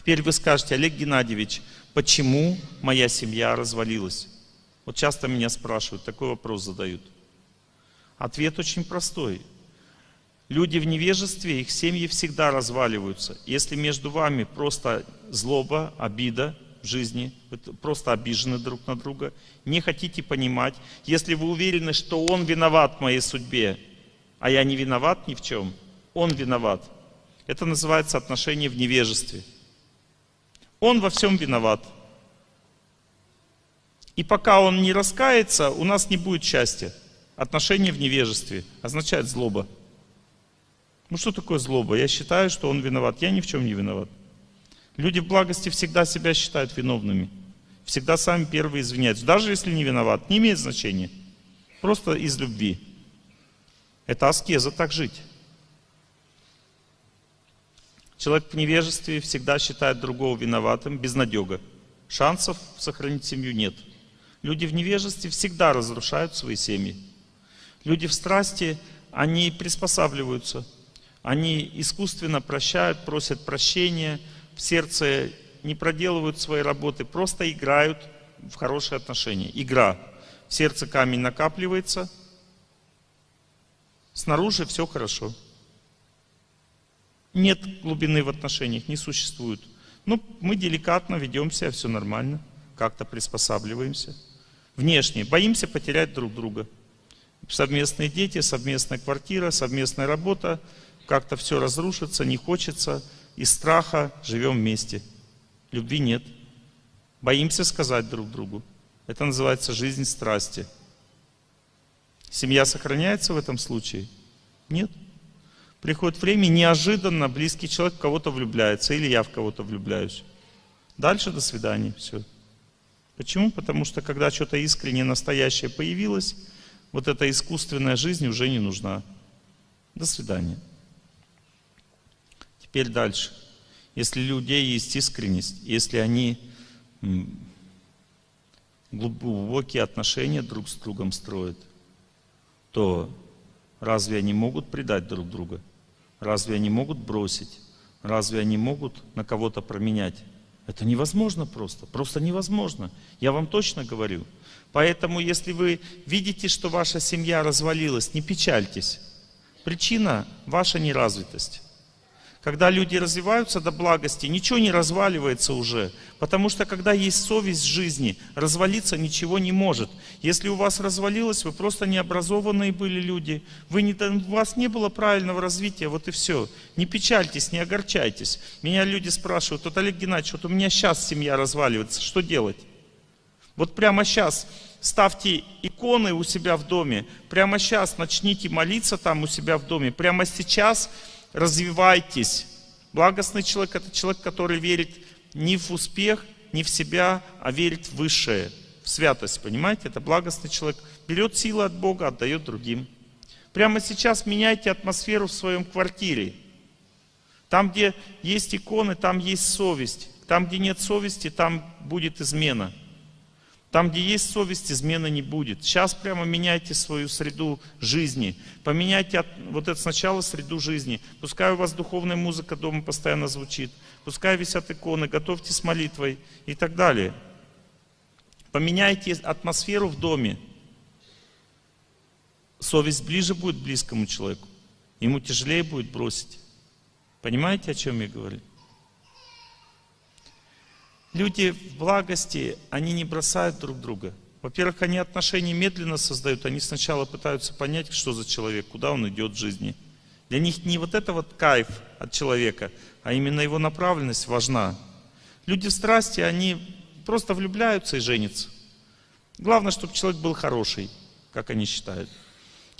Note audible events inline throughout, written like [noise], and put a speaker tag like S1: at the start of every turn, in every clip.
S1: Теперь вы скажете, Олег Геннадьевич, почему моя семья развалилась? Вот часто меня спрашивают, такой вопрос задают. Ответ очень простой. Люди в невежестве, их семьи всегда разваливаются. Если между вами просто злоба, обида в жизни, вы просто обижены друг на друга, не хотите понимать, если вы уверены, что он виноват в моей судьбе, а я не виноват ни в чем, он виноват. Это называется отношение в невежестве. Он во всем виноват. И пока он не раскается, у нас не будет счастья. Отношение в невежестве означает злоба. Ну что такое злоба? Я считаю, что он виноват. Я ни в чем не виноват. Люди в благости всегда себя считают виновными. Всегда сами первые извиняются. Даже если не виноват, не имеет значения. Просто из любви. Это аскеза так жить. Человек в невежестве всегда считает другого виноватым, безнадега. Шансов сохранить семью нет. Люди в невежестве всегда разрушают свои семьи. Люди в страсти, они приспосабливаются – они искусственно прощают, просят прощения, в сердце не проделывают свои работы, просто играют в хорошие отношения. Игра. В сердце камень накапливается, снаружи все хорошо. Нет глубины в отношениях, не существует. Ну, мы деликатно ведем себя, все нормально, как-то приспосабливаемся. Внешне боимся потерять друг друга. Совместные дети, совместная квартира, совместная работа, как-то все разрушится, не хочется, из страха живем вместе. Любви нет. Боимся сказать друг другу. Это называется жизнь страсти. Семья сохраняется в этом случае? Нет. Приходит время, неожиданно близкий человек в кого-то влюбляется, или я в кого-то влюбляюсь. Дальше до свидания, все. Почему? Потому что когда что-то искреннее, настоящее появилось, вот эта искусственная жизнь уже не нужна. До свидания. Теперь дальше. Если у людей есть искренность, если они глубокие отношения друг с другом строят, то разве они могут предать друг друга? Разве они могут бросить? Разве они могут на кого-то променять? Это невозможно просто, просто невозможно. Я вам точно говорю. Поэтому, если вы видите, что ваша семья развалилась, не печальтесь. Причина – ваша неразвитость. Когда люди развиваются до благости, ничего не разваливается уже. Потому что когда есть совесть жизни, развалиться ничего не может. Если у вас развалилось, вы просто необразованные были люди. Вы не, у вас не было правильного развития, вот и все. Не печальтесь, не огорчайтесь. Меня люди спрашивают, вот Олег Геннадьевич, вот у меня сейчас семья разваливается, что делать? Вот прямо сейчас ставьте иконы у себя в доме, прямо сейчас начните молиться там у себя в доме, прямо сейчас развивайтесь. Благостный человек – это человек, который верит не в успех, не в себя, а верит в высшее, в святость, понимаете? Это благостный человек. Берет силы от Бога, отдает другим. Прямо сейчас меняйте атмосферу в своем квартире. Там, где есть иконы, там есть совесть. Там, где нет совести, там будет измена. Там, где есть совесть, измены не будет. Сейчас прямо меняйте свою среду жизни. Поменяйте от, вот это сначала среду жизни. Пускай у вас духовная музыка дома постоянно звучит. Пускай висят иконы, готовьте с молитвой и так далее. Поменяйте атмосферу в доме. Совесть ближе будет близкому человеку. Ему тяжелее будет бросить. Понимаете, о чем я говорю? Люди в благости, они не бросают друг друга. Во-первых, они отношения медленно создают, они сначала пытаются понять, что за человек, куда он идет в жизни. Для них не вот это вот кайф от человека, а именно его направленность важна. Люди в страсти, они просто влюбляются и женятся. Главное, чтобы человек был хороший, как они считают.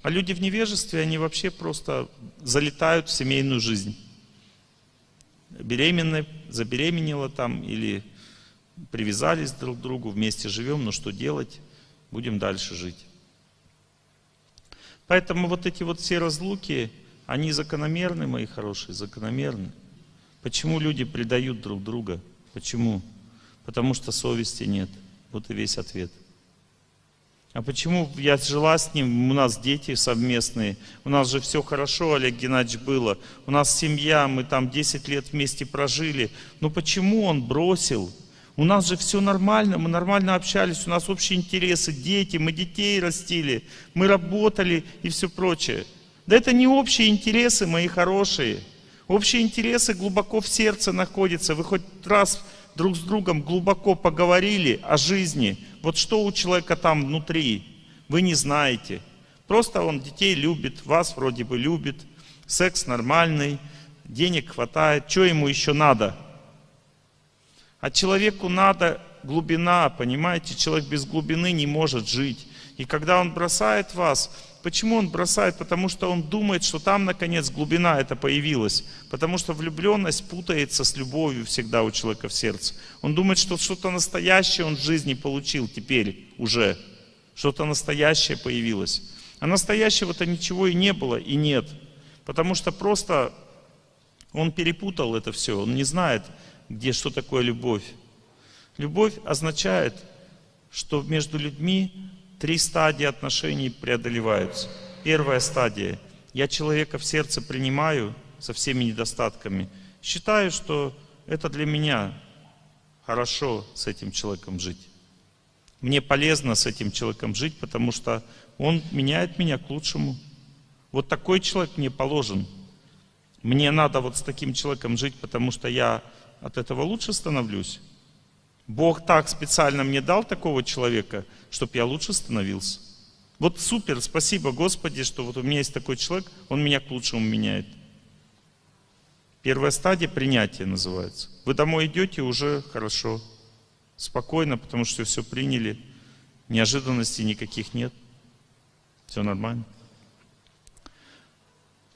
S1: А люди в невежестве, они вообще просто залетают в семейную жизнь. Беременная, забеременела там или привязались друг к другу, вместе живем, но что делать? Будем дальше жить. Поэтому вот эти вот все разлуки, они закономерны, мои хорошие, закономерны. Почему люди предают друг друга? Почему? Потому что совести нет. Вот и весь ответ. А почему я жила с ним, у нас дети совместные, у нас же все хорошо, Олег Геннадьевич, было, у нас семья, мы там 10 лет вместе прожили. Но почему он бросил? У нас же все нормально, мы нормально общались, у нас общие интересы, дети, мы детей растили, мы работали и все прочее. Да это не общие интересы, мои хорошие. Общие интересы глубоко в сердце находятся. Вы хоть раз друг с другом глубоко поговорили о жизни, вот что у человека там внутри, вы не знаете. Просто он детей любит, вас вроде бы любит, секс нормальный, денег хватает, что ему еще надо? А человеку надо глубина, понимаете? Человек без глубины не может жить. И когда он бросает вас, Почему он бросает? Потому что он думает, что там, наконец, глубина это появилась. Потому что влюбленность путается с любовью всегда у человека в сердце. Он думает, что что-то настоящее он в жизни получил теперь уже. Что-то настоящее появилось. А настоящего-то ничего и не было, и нет. Потому что просто он перепутал это все. Он не знает, где что такое любовь. Любовь означает, что между людьми Три стадии отношений преодолеваются. Первая стадия. Я человека в сердце принимаю со всеми недостатками. Считаю, что это для меня хорошо с этим человеком жить. Мне полезно с этим человеком жить, потому что он меняет меня к лучшему. Вот такой человек мне положен. Мне надо вот с таким человеком жить, потому что я от этого лучше становлюсь. Бог так специально мне дал такого человека, чтобы я лучше становился. Вот супер, спасибо Господи, что вот у меня есть такой человек, он меня к лучшему меняет. Первая стадия принятия называется. Вы домой идете уже хорошо, спокойно, потому что все приняли, неожиданностей никаких нет, все нормально.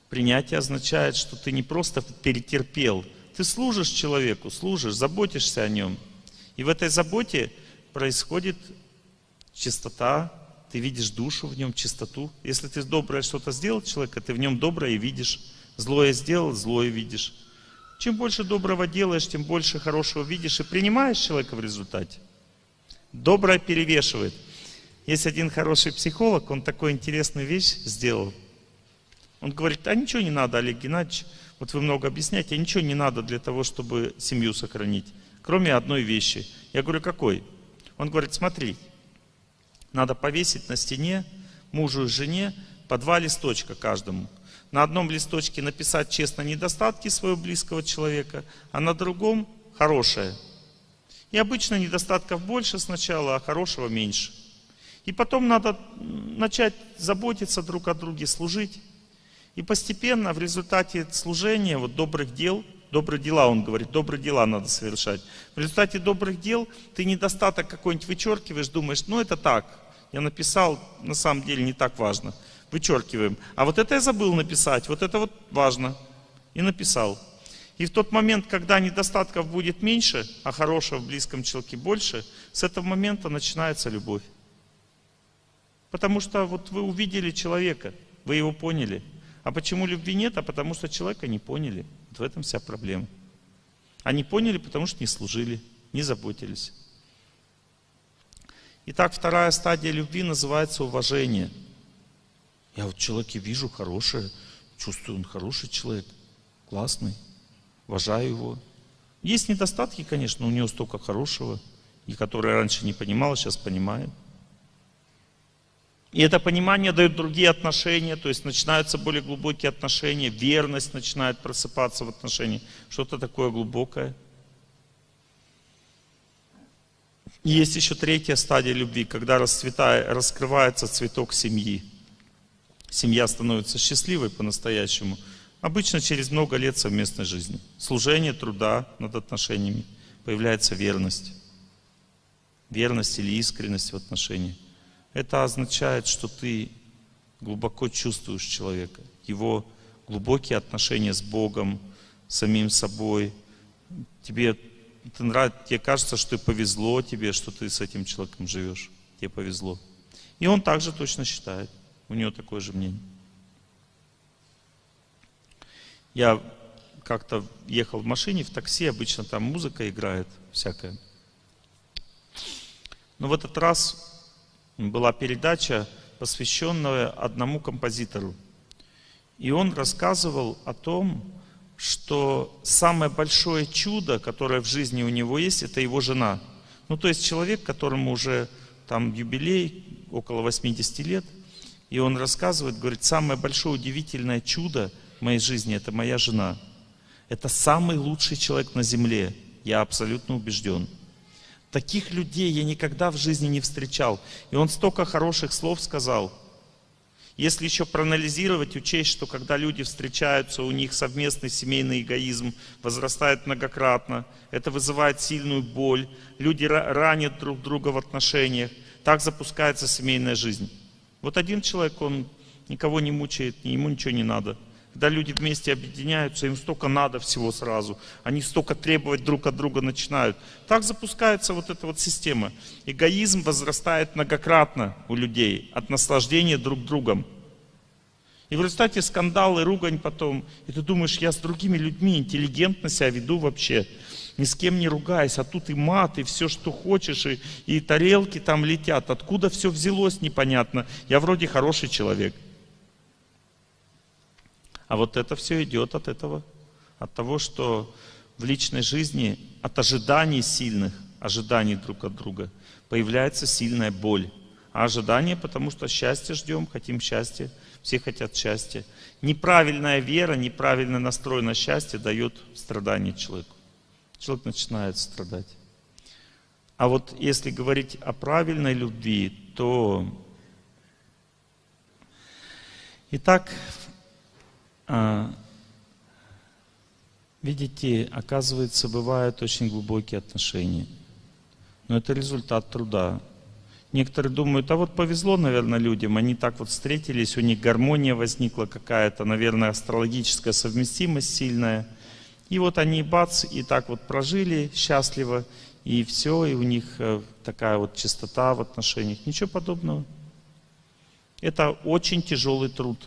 S1: Принятие означает, что ты не просто перетерпел, ты служишь человеку, служишь, заботишься о нем – и в этой заботе происходит чистота, ты видишь душу в нем, чистоту. Если ты доброе что-то сделал человека, ты в нем доброе видишь. Злое сделал, злое видишь. Чем больше доброго делаешь, тем больше хорошего видишь и принимаешь человека в результате. Доброе перевешивает. Есть один хороший психолог, он такую интересную вещь сделал. Он говорит, а ничего не надо, Олег Геннадьевич, вот вы много объясняете, ничего не надо для того, чтобы семью сохранить кроме одной вещи. Я говорю, какой? Он говорит, смотри, надо повесить на стене мужу и жене по два листочка каждому. На одном листочке написать честно недостатки своего близкого человека, а на другом хорошее. И обычно недостатков больше сначала, а хорошего меньше. И потом надо начать заботиться друг о друге, служить. И постепенно в результате служения, вот добрых дел, Добрые дела, он говорит, добрые дела надо совершать. В результате добрых дел ты недостаток какой-нибудь вычеркиваешь, думаешь, ну это так, я написал, на самом деле не так важно. Вычеркиваем. А вот это я забыл написать, вот это вот важно. И написал. И в тот момент, когда недостатков будет меньше, а хорошего в близком человеке больше, с этого момента начинается любовь. Потому что вот вы увидели человека, вы его поняли. А почему любви нет? А потому что человека не поняли. Вот в этом вся проблема. Они поняли, потому что не служили, не заботились. Итак, вторая стадия любви называется уважение. Я вот человеке вижу хорошее, чувствую, он хороший человек, классный, уважаю его. Есть недостатки, конечно, у него столько хорошего, и которые раньше не понимал, сейчас понимаю. И это понимание дает другие отношения, то есть начинаются более глубокие отношения, верность начинает просыпаться в отношениях, что-то такое глубокое. И есть еще третья стадия любви, когда расцветает, раскрывается цветок семьи. Семья становится счастливой по-настоящему. Обычно через много лет совместной жизни. Служение, труда над отношениями. Появляется верность. Верность или искренность в отношениях. Это означает, что ты глубоко чувствуешь человека, его глубокие отношения с Богом, самим собой. Тебе, это нравится, тебе кажется, что повезло тебе, что ты с этим человеком живешь. Тебе повезло. И он также точно считает. У него такое же мнение. Я как-то ехал в машине, в такси, обычно там музыка играет всякая. Но в этот раз была передача, посвященная одному композитору. И он рассказывал о том, что самое большое чудо, которое в жизни у него есть, это его жена. Ну, то есть человек, которому уже там юбилей, около 80 лет, и он рассказывает, говорит, самое большое удивительное чудо в моей жизни – это моя жена. Это самый лучший человек на земле, я абсолютно убежден. Таких людей я никогда в жизни не встречал. И он столько хороших слов сказал – если еще проанализировать, учесть, что когда люди встречаются, у них совместный семейный эгоизм возрастает многократно, это вызывает сильную боль, люди ранят друг друга в отношениях, так запускается семейная жизнь. Вот один человек, он никого не мучает, ему ничего не надо. Когда люди вместе объединяются, им столько надо всего сразу. Они столько требовать друг от друга начинают. Так запускается вот эта вот система. Эгоизм возрастает многократно у людей от наслаждения друг другом. И в результате скандалы, ругань потом. И ты думаешь, я с другими людьми интеллигентно себя веду вообще. Ни с кем не ругаюсь, а тут и мат, и все, что хочешь, и, и тарелки там летят. Откуда все взялось, непонятно. Я вроде хороший человек. А вот это все идет от этого, от того, что в личной жизни, от ожиданий сильных, ожиданий друг от друга, появляется сильная боль. А ожидание, потому что счастье ждем, хотим счастья, все хотят счастья. Неправильная вера, неправильный настрой на счастье дает страдание человеку. Человек начинает страдать. А вот если говорить о правильной любви, то... Итак, видите, оказывается, бывают очень глубокие отношения. Но это результат труда. Некоторые думают, а вот повезло, наверное, людям, они так вот встретились, у них гармония возникла какая-то, наверное, астрологическая совместимость сильная. И вот они, бац, и так вот прожили счастливо, и все, и у них э, такая вот чистота в отношениях. Ничего подобного. Это очень тяжелый труд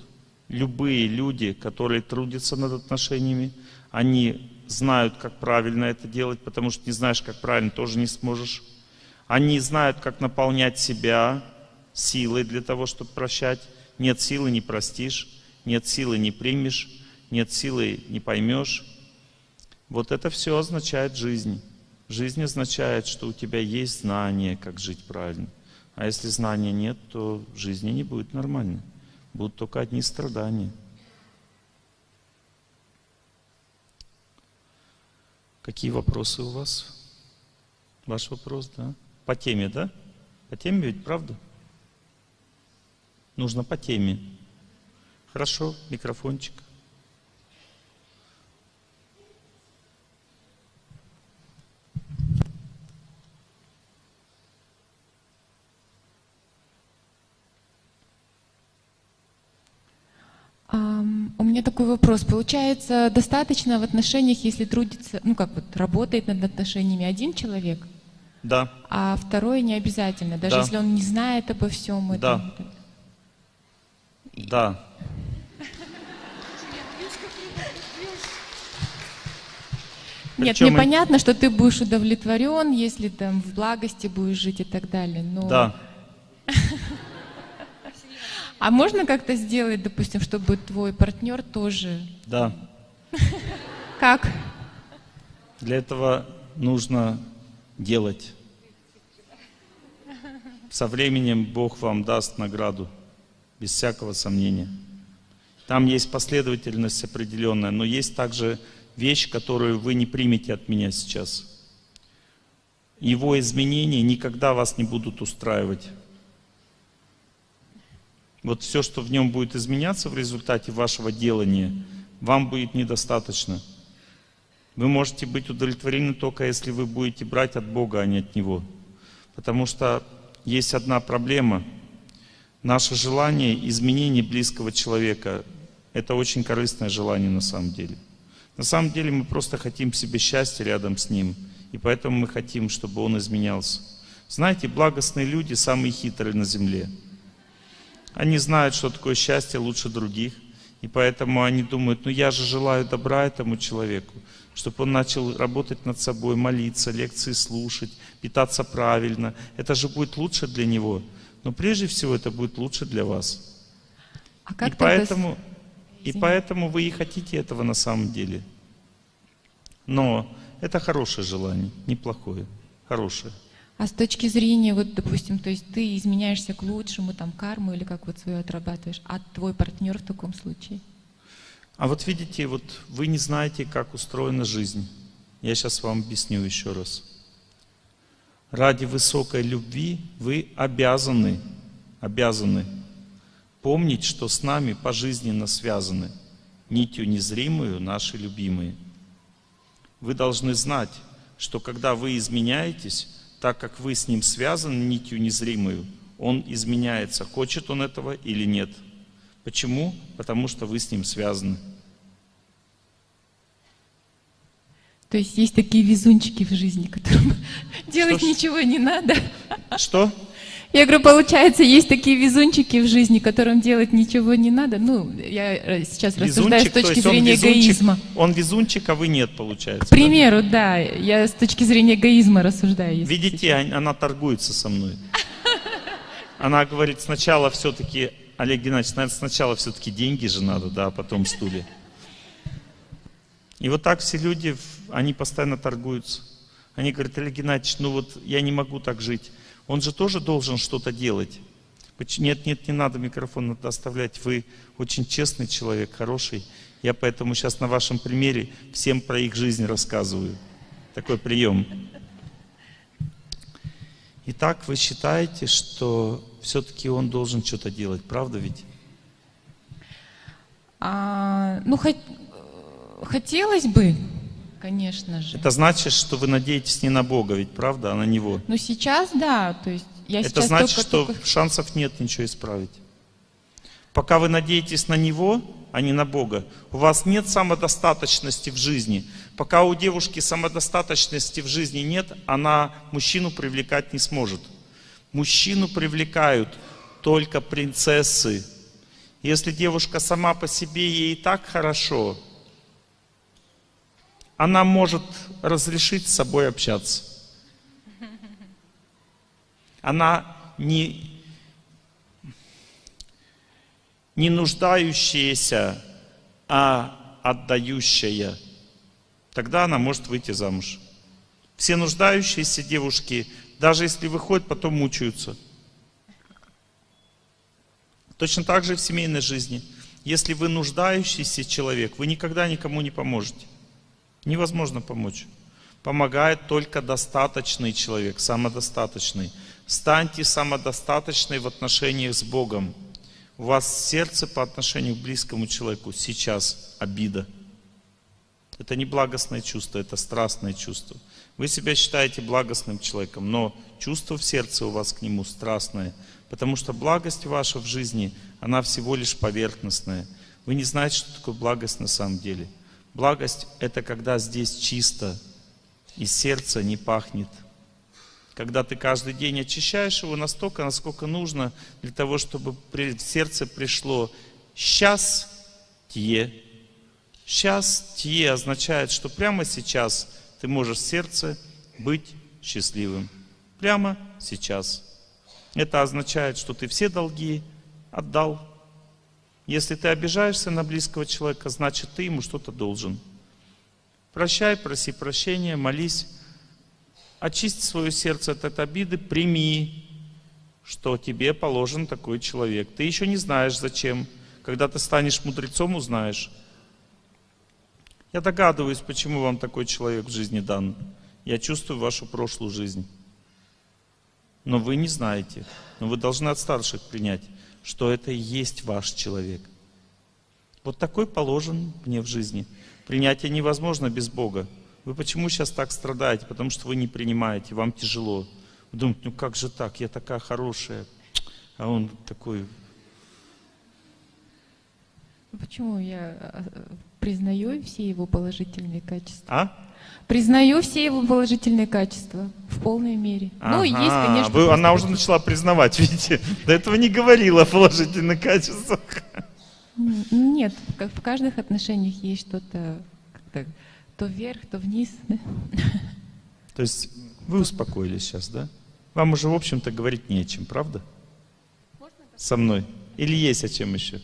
S1: любые люди, которые трудятся над отношениями, они знают, как правильно это делать, потому что не знаешь, как правильно, тоже не сможешь. Они знают, как наполнять себя силой для того, чтобы прощать. Нет силы, не простишь. Нет силы, не примешь. Нет силы, не поймешь. Вот это все означает жизнь. Жизнь означает, что у тебя есть знание, как жить правильно. А если знания нет, то жизни не будет нормальной будут только одни страдания. Какие вопросы у вас? Ваш вопрос, да? По теме, да? По теме ведь, правда? Нужно по теме. Хорошо, микрофончик.
S2: У меня такой вопрос. Получается, достаточно в отношениях, если трудится, ну как вот, работает над отношениями один человек?
S1: Да.
S2: А второй не обязательно, даже
S1: да.
S2: если он не знает обо всем
S1: этом? Да. Да.
S2: Нет, Причем мне и... понятно, что ты будешь удовлетворен, если там в благости будешь жить и так далее, но...
S1: Да.
S2: А можно как-то сделать, допустим, чтобы твой партнер тоже...
S1: Да. [laughs]
S2: Как?
S1: Для этого нужно делать. Со временем Бог вам даст награду, без всякого сомнения. Там есть последовательность определенная, но есть также вещь, которую вы не примете от меня сейчас. Его изменения никогда вас не будут устраивать. Вот все, что в нем будет изменяться в результате вашего делания, вам будет недостаточно. Вы можете быть удовлетворены только если вы будете брать от Бога, а не от Него. Потому что есть одна проблема. Наше желание изменения близкого человека – это очень корыстное желание на самом деле. На самом деле мы просто хотим себе счастья рядом с Ним. И поэтому мы хотим, чтобы Он изменялся. Знаете, благостные люди самые хитрые на земле – они знают, что такое счастье лучше других. И поэтому они думают, ну я же желаю добра этому человеку, чтобы он начал работать над собой, молиться, лекции слушать, питаться правильно. Это же будет лучше для него. Но прежде всего это будет лучше для вас.
S2: А как
S1: и
S2: с-
S1: поэтому, и поэтому вы и хотите этого на самом деле. Но это хорошее желание, неплохое, хорошее.
S2: А с точки зрения, вот, допустим, то есть ты изменяешься к лучшему, там, карму или как вот свою отрабатываешь, а твой партнер в таком случае?
S1: А вот видите, вот вы не знаете, как устроена жизнь. Я сейчас вам объясню еще раз. Ради высокой любви вы обязаны, обязаны помнить, что с нами пожизненно связаны нитью незримую наши любимые. Вы должны знать, что когда вы изменяетесь, так как вы с ним связаны нитью незримую, он изменяется, хочет он этого или нет. Почему? Потому что вы с ним связаны.
S2: То есть есть такие везунчики в жизни, которым [laughs] делать
S1: ж.
S2: ничего не надо.
S1: Что?
S2: Я говорю, получается, есть такие везунчики в жизни, которым делать ничего не надо. Ну, я э, сейчас рассуждаю с
S1: Везунчик, то
S2: точки
S1: он
S2: зрения
S1: везунчик,
S2: эгоизма.
S1: Он везунчик, а вы нет, получается.
S2: К примеру, да, я с точки зрения эгоизма рассуждаю.
S1: да? Видите, он- она торгуется со мной. [laughs] Она говорит, сначала все-таки, Олег Геннадьевич, наверное, сначала все-таки деньги же надо, да, а потом стулья. И вот так все люди, они постоянно торгуются. Они говорят, Олег Геннадьевич, ну вот я не могу так жить. Он же тоже должен что-то делать. Нет, нет, не надо микрофон надо оставлять. Вы очень честный человек, хороший. Я поэтому сейчас на вашем примере всем про их жизнь рассказываю. Такой прием. Итак, вы считаете, что все-таки он должен что-то делать, правда ведь?
S2: А, ну, хот- э, хотелось бы, конечно же.
S1: Это значит, что вы надеетесь не на Бога, ведь правда, а на Него.
S2: Но сейчас, да, то есть я
S1: Это
S2: сейчас
S1: значит,
S2: только,
S1: что
S2: только-
S1: шансов нет ничего исправить. Пока вы надеетесь на Него, а не на Бога, у вас нет самодостаточности в жизни. Пока у девушки самодостаточности в жизни нет, она мужчину привлекать не сможет. Мужчину привлекают только принцессы. Если девушка сама по себе ей и так хорошо, она может разрешить с собой общаться. Она не, не нуждающаяся, а отдающая. Тогда она может выйти замуж. Все нуждающиеся девушки, даже если выходят, потом мучаются. Точно так же в семейной жизни. Если вы нуждающийся человек, вы никогда никому не поможете. Невозможно помочь. Помогает только достаточный человек, самодостаточный. Станьте самодостаточной в отношениях с Богом. У вас сердце по отношению к близкому человеку сейчас обида. Это не благостное чувство, это страстное чувство. Вы себя считаете благостным человеком, но чувство в сердце у вас к нему страстное, потому что благость ваша в жизни, она всего лишь поверхностная. Вы не знаете, что такое благость на самом деле. Благость – это когда здесь чисто, и сердце не пахнет. Когда ты каждый день очищаешь его настолько, насколько нужно, для того, чтобы в сердце пришло «счастье». Счастье означает, что прямо сейчас ты можешь в сердце быть счастливым. Прямо сейчас. Это означает, что ты все долги отдал. Если ты обижаешься на близкого человека, значит ты ему что-то должен. Прощай, проси прощения, молись. Очисти свое сердце от этой обиды, прими, что тебе положен такой человек. Ты еще не знаешь зачем. Когда ты станешь мудрецом, узнаешь. Я догадываюсь, почему вам такой человек в жизни дан. Я чувствую вашу прошлую жизнь. Но вы не знаете. Но вы должны от старших принять, что это и есть ваш человек. Вот такой положен мне в жизни. Принятие невозможно без Бога. Вы почему сейчас так страдаете? Потому что вы не принимаете, вам тяжело. Вы думаете, ну как же так, я такая хорошая, а он такой
S2: Почему я э, признаю все его положительные качества?
S1: А?
S2: Признаю все его положительные качества в полной мере. Ну, есть,
S1: Ага,
S2: конечно.
S1: вы- она уже начала признавать, [laughs] видите? До этого не говорила о положительных качествах.
S2: Нет, как в каждых отношениях есть что-то то вверх, то вниз. да.
S1: То есть вы успокоились сейчас, да? Вам уже, в общем-то, говорить не о чем, правда? со мной? Или есть о чем еще?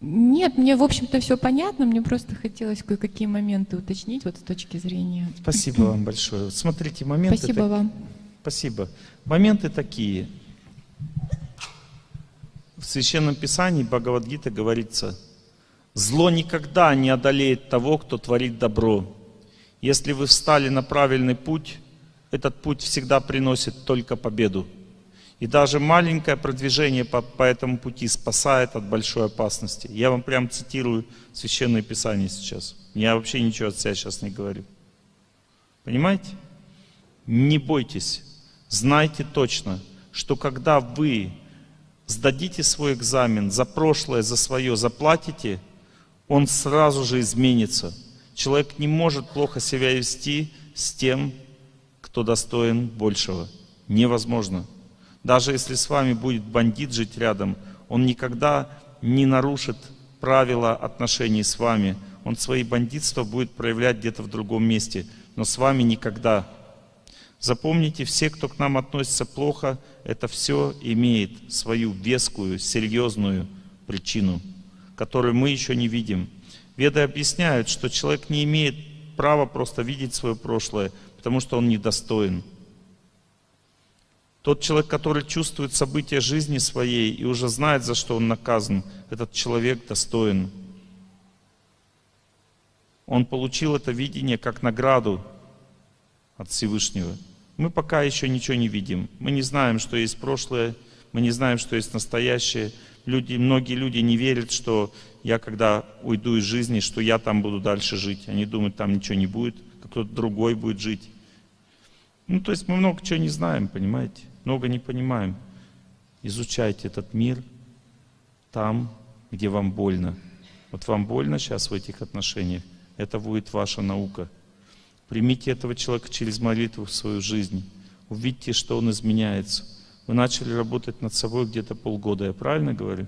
S2: Нет, мне, в общем-то, все понятно. Мне просто хотелось кое-какие моменты уточнить вот с точки зрения. [laughs]
S1: Спасибо вам большое. Смотрите, моменты...
S2: Спасибо
S1: так-
S2: вам.
S1: Спасибо. Моменты такие. В Священном Писании Бхагавадгита говорится, зло никогда не одолеет того, кто творит добро. Если вы встали на правильный путь, этот путь всегда приносит только победу. И даже маленькое продвижение по, по этому пути спасает от большой опасности. Я вам прям цитирую Священное Писание сейчас. Я вообще ничего от себя сейчас не говорю. Понимаете? Не бойтесь. Знайте точно, что когда вы сдадите свой экзамен за прошлое, за свое заплатите, он сразу же изменится. Человек не может плохо себя вести с тем, кто достоин большего. Невозможно. Даже если с вами будет бандит жить рядом, он никогда не нарушит правила отношений с вами. Он свои бандитства будет проявлять где-то в другом месте, но с вами никогда. Запомните, все, кто к нам относится плохо, это все имеет свою вескую, серьезную причину, которую мы еще не видим. Веды объясняют, что человек не имеет права просто видеть свое прошлое, потому что он недостоин. Тот человек, который чувствует события жизни своей и уже знает, за что он наказан, этот человек достоин. Он получил это видение как награду от Всевышнего. Мы пока еще ничего не видим. Мы не знаем, что есть прошлое, мы не знаем, что есть настоящее. Люди, многие люди не верят, что я, когда уйду из жизни, что я там буду дальше жить. Они думают, там ничего не будет, кто-то другой будет жить. Ну, то есть мы много чего не знаем, понимаете? Много не понимаем. Изучайте этот мир там, где вам больно. Вот вам больно сейчас в этих отношениях, это будет ваша наука. Примите этого человека через молитву в свою жизнь. Увидьте, что он изменяется. Вы начали работать над собой где-то полгода, я правильно говорю?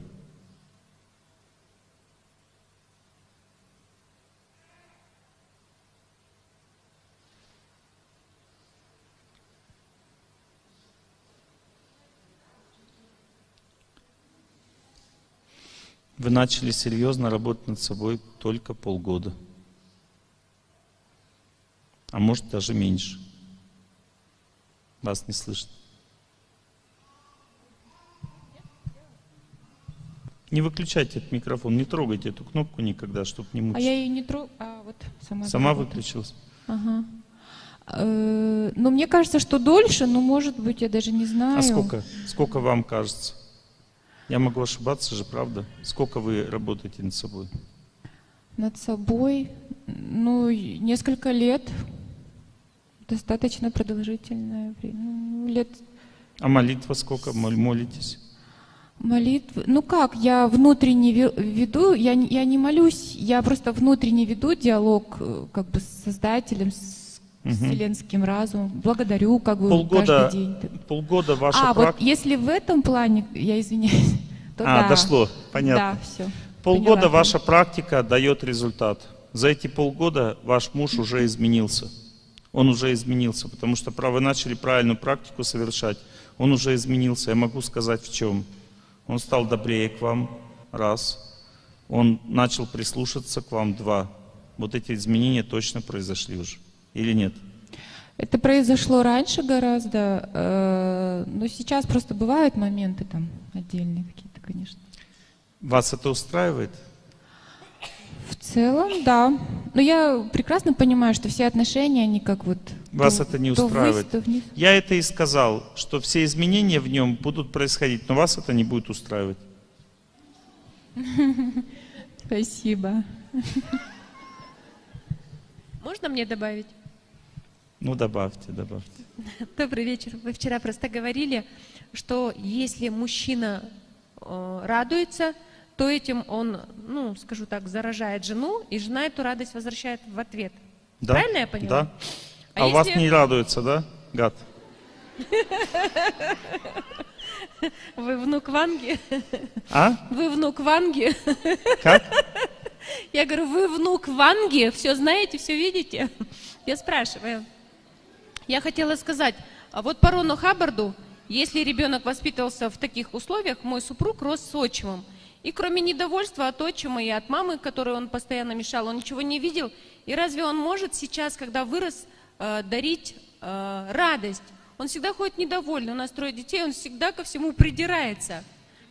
S1: Вы начали серьезно работать над собой только полгода. А может даже меньше. Вас не слышно. Не выключайте этот микрофон, не трогайте эту кнопку никогда, чтобы не
S2: А
S1: мучить.
S2: я ее не трогаю, а вот сама.
S1: Сама выключилась.
S2: Ага. Э, Ну, мне кажется, что дольше, но, может быть, я даже не знаю.
S1: А сколько? Сколько вам кажется? Я могу ошибаться же, правда? Сколько вы работаете над собой?
S2: Над собой, ну, несколько лет. Достаточно продолжительное время. Ну, лет
S1: А молитва сколько? Мол- Молитесь?
S2: молитвы. Ну как, я внутренне ве- веду, я, не- я не молюсь, я просто внутренне веду диалог э, как бы с Создателем, с
S1: Мгм.
S2: вселенским разумом. Благодарю как бы
S1: Полгода,
S2: каждый день.
S1: полгода ваша
S2: а, вот
S1: практика...
S2: если в этом плане, я извиняюсь, [laughs] то
S1: А,
S2: да.
S1: дошло, понятно.
S2: Да, все.
S1: Полгода ваша практика дает результат. За эти полгода ваш муж уже изменился. Он уже изменился, потому что вы начали правильную практику совершать. Он уже изменился. Я могу сказать в чем. Он стал добрее к вам, раз. Он начал прислушаться к вам, два. Вот эти изменения точно произошли уже. Или нет?
S2: Это произошло раньше гораздо, э, но сейчас просто бывают моменты там отдельные какие-то, конечно.
S1: Вас это устраивает?
S2: В целом, да. Но я прекрасно понимаю, что все отношения, они как вот...
S1: Вас
S2: то-
S1: это не
S2: то ввысь,
S1: устраивает?
S2: то вниз.
S1: Я это и сказал, что все изменения в нем будут происходить, но вас это не будет устраивать. [laughs]
S2: Спасибо.
S3: Можно мне добавить?
S1: Ну, добавьте, добавьте. [laughs]
S3: Добрый вечер. Вы вчера просто говорили, что если мужчина э, радуется, то этим он, ну, скажу так, заражает жену, и жена эту радость возвращает в ответ.
S1: Да?
S3: Правильно я поняла?
S1: Да.
S3: А
S1: А, у вас
S3: если-
S1: не радуется, да, гад? [laughs]
S3: Вы внук Ванги?
S1: А? [laughs]
S3: Вы внук Ванги?
S1: Как?
S3: Я говорю, вы внук Ванги, все знаете, все видите? Я спрашиваю. Я хотела сказать, а вот по Рону Хаббарду если ребенок воспитывался в таких условиях, мой супруг рос с отчимом. И кроме недовольства от отчима и от мамы, которой он постоянно мешал, он ничего не видел. И разве он может сейчас, когда вырос, э, дарить э, радость? Он всегда ходит недовольный, у нас трое детей, он всегда ко всему придирается.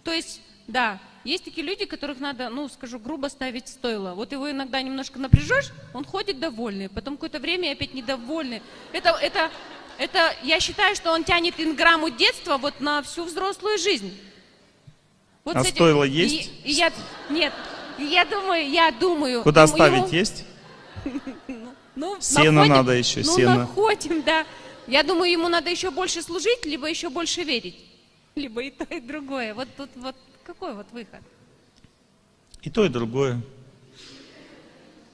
S3: То есть, да, есть такие люди, которых надо, ну, скажу грубо, ставить стойло. Вот его иногда немножко напряжешь, он ходит довольный, потом какое-то время опять недовольный. Это, это, это, я считаю, что он тянет инграмму детства вот на всю взрослую жизнь. Вот
S1: А
S3: этим-
S1: стойло
S3: и-
S1: есть?
S3: и я, нет, я думаю, я думаю.
S1: Куда
S3: ему-
S1: ставить
S3: ему-
S1: есть? [laughs]
S3: ну,
S1: Сено
S3: находим-
S1: надо еще,
S3: ну,
S1: сено.
S3: находим, да. Я думаю, ему надо еще больше служить, либо еще больше верить. Либо и то, и другое. Вот тут вот какой вот выход?
S1: И то, и другое.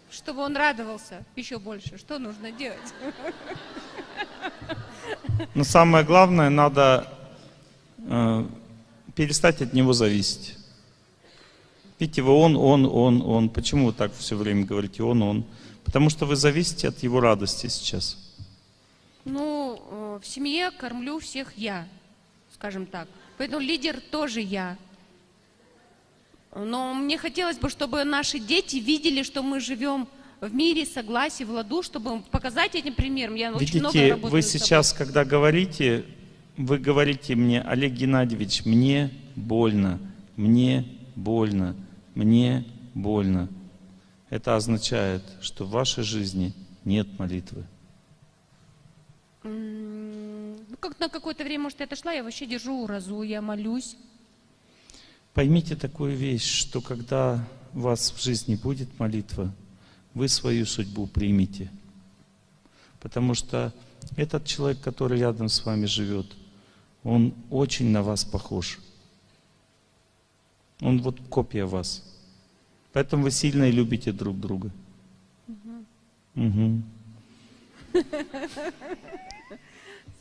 S3: Чтобы он радовался еще больше. Что нужно делать?
S1: Но самое главное, надо э, перестать от него зависеть. Видите, вы он, он, он, он. Почему вы так все время говорите он, он? Потому что вы зависите от его радости сейчас.
S3: Ну, э, в семье кормлю всех я, скажем так. Поэтому лидер тоже я. Но мне хотелось бы, чтобы наши дети видели, что мы живем в мире, согласии, в ладу, чтобы показать этим примером. Я очень много
S1: Видите,
S3: работаю
S1: вы сейчас, когда говорите, вы говорите мне, Олег Геннадьевич, мне больно, мне больно, мне больно. Это означает, что в вашей жизни нет молитвы.
S3: Ну, как на какое-то время, может, я отошла, я вообще держу уразу, я молюсь.
S1: Поймите такую вещь, что когда у вас в жизни будет молитва, вы свою судьбу примете. Потому что этот человек, который рядом с вами живет, он очень на вас похож. Он вот копия вас. Поэтому вы сильно и любите друг друга. Мгм.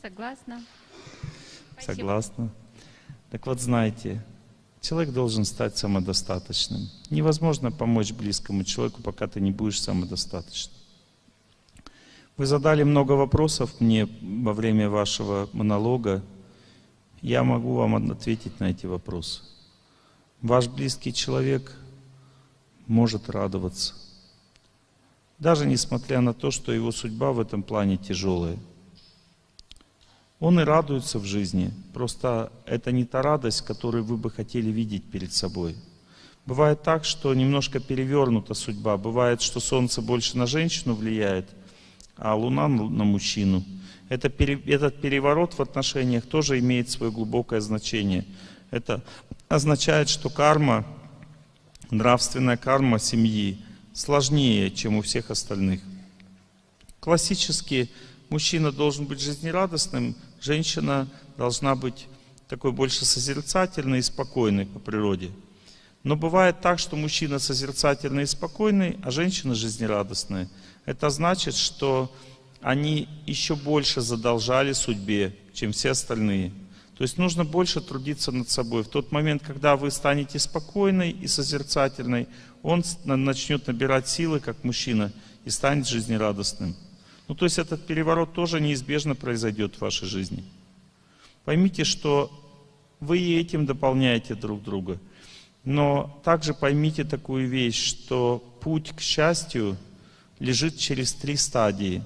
S3: Согласна.
S1: Согласна. Так вот, знаете, человек должен стать самодостаточным. Невозможно помочь близкому человеку, пока ты не будешь самодостаточным. Вы задали много вопросов мне во время вашего монолога. Я могу вам ответить на эти вопросы. Ваш близкий человек может радоваться. Даже несмотря на то, что его судьба в этом плане тяжелая. Он и радуется в жизни. Просто это не та радость, которую вы бы хотели видеть перед собой. Бывает так, что немножко перевернута судьба. Бывает, что солнце больше на женщину влияет, а луна на мужчину. Это этот переворот в отношениях тоже имеет свое глубокое значение. Это означает, что карма, нравственная карма семьи сложнее, чем у всех остальных. Классически мужчина должен быть жизнерадостным, женщина должна быть такой больше созерцательной и спокойной по природе. Но бывает так, что мужчина созерцательный и спокойный, а женщина жизнерадостная. Это значит, что они еще больше задолжали судьбе, чем все остальные. То есть нужно больше трудиться над собой. В тот момент, когда вы станете спокойной и созерцательной, он начнет набирать силы, как мужчина, и станет жизнерадостным. Ну, то есть этот переворот тоже неизбежно произойдет в вашей жизни. Поймите, что вы и этим дополняете друг друга. Но также поймите такую вещь, что путь к счастью лежит через три стадии.